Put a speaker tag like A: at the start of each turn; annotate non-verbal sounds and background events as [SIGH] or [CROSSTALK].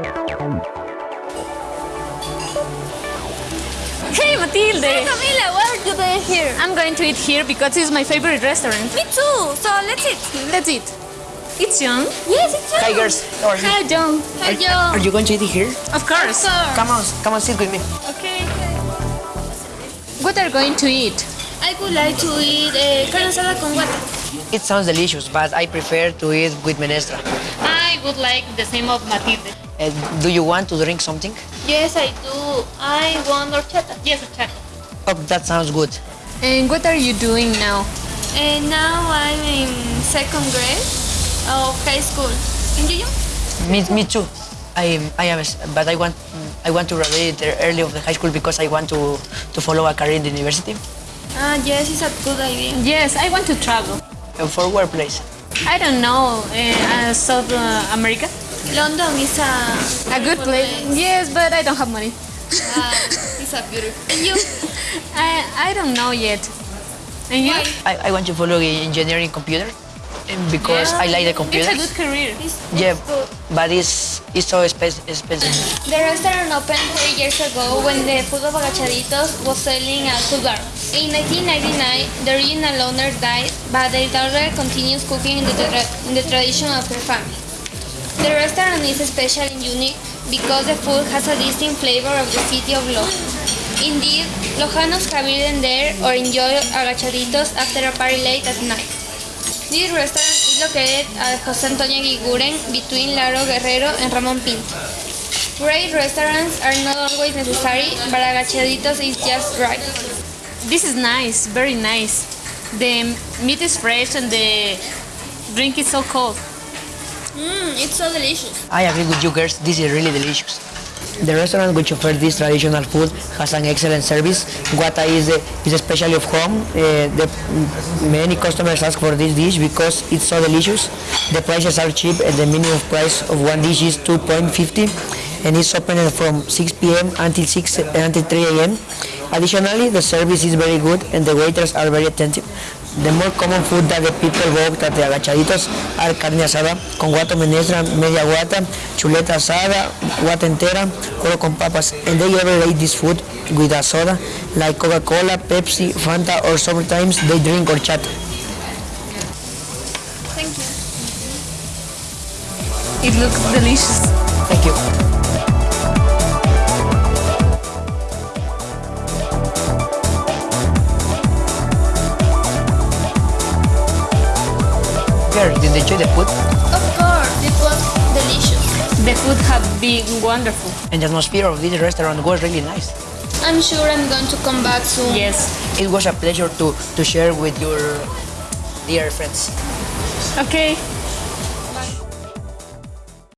A: Hey, Matilde!
B: Hey, Camila, what are you doing here?
A: I'm going to eat here because it's my favorite restaurant.
B: Me too. So let's eat.
A: Let's eat. It's John.
B: Yes, it's you.
C: Hi girls, how are you?
A: Hi, John.
B: Hi, Joe.
C: Are you going to eat here?
A: Of course.
C: Come on, come on, sit with me.
A: Okay. What are you going to eat?
B: I would like to eat uh, carne asada con guata.
C: It sounds delicious, but I prefer to eat with menestra.
A: I would like the same of Matilde.
C: Uh, do you want to drink something?
B: Yes, I do. I want horchata.
A: Yes, check.
C: Oh, that sounds good.
A: And what are you doing now?
B: And now I'm in second grade of high school. And you?
C: Me, me too. I, I am, but I want, I want to graduate early of the high school because I want to, to follow a career in the university.
B: Ah, yes, it's a good idea.
A: Yes, I want to travel.
C: Uh, for where place?
A: I don't know, uh, South uh, America.
B: London is a
A: A good place. Yes, but I don't have money.
B: Ah, it's a beautiful. And you? [LAUGHS]
A: I, I don't know yet. And you?
C: I, I want to follow engineering computer because I like the
A: It's a good career.
B: It's,
C: Yeah,
B: it's good.
C: but it's, it's so expensive. expensive.
B: The restaurant opened three years ago when the food of Agachaditos was selling at food bar. In 1999, the original owner died, but the daughter continues cooking in the, tra- in the tradition of her family. The restaurant is special and unique because the food has a distinct flavor of the city of Loja. Indeed, Lojanos have eaten there or enjoy agachaditos after a party late at night. This restaurant is located at Jose Antonio Eguiguren between Lauro Guerrero and Ramon Pinto. Great restaurants are not always necessary, but agachaditos is just right.
A: This is nice, very nice. The meat is fresh and the drink is so cold.
B: Mmm, it's so delicious.
C: I agree with you girls, this is really delicious. The restaurant which offers this traditional food has an excellent service. Guata is, a, is especially of home. Uh, the, many customers ask for this dish because it's so delicious. The prices are cheap and the minimum price of one dish is 2.50 and it's open from 6 p.m. until 6 until 3 a.m. Additionally, the service is very good and the waiters are very attentive. The more common food that the people vote at the agachaditos are carne asada, con guata menestra, media guata, chuleta asada, guata entera, coro con papas. And they ever eat this food with a soda like Coca-Cola, Pepsi, Fanta, or sometimes they drink horchata.
B: Thank you.
A: It looks delicious.
C: Thank you. Girl, did they enjoy the food?
B: Of course, it was delicious.
A: The food have been wonderful.
C: And the atmosphere of this restaurant was really nice.
B: I'm sure I'm going to come back soon.
A: Yes.
C: It was a pleasure to, to share with your dear friends.
A: Okay.